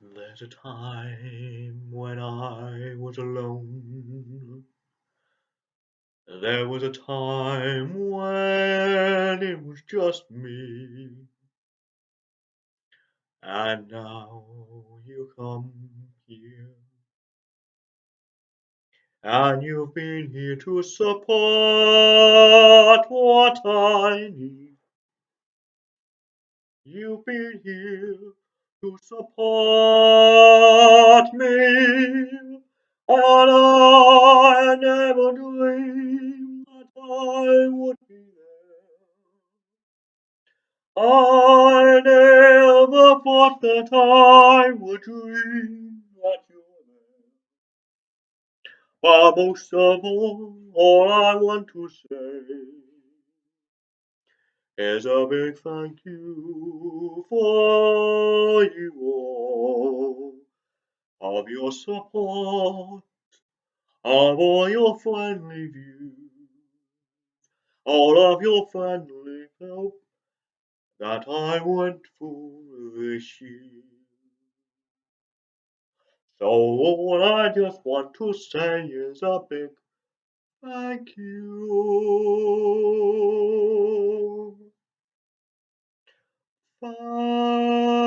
There's a time when I was alone. There was a time when it was just me. And now you come here. And you've been here to support what I need. You've been here to support me. And I never dreamed that I would be there. I never thought that I would dream that you were there. But most of all, all I want to say is a big thank you for you all of your support, of all your friendly views, all of your friendly help that I went for this year. So all I just want to say is a big thank you. Thank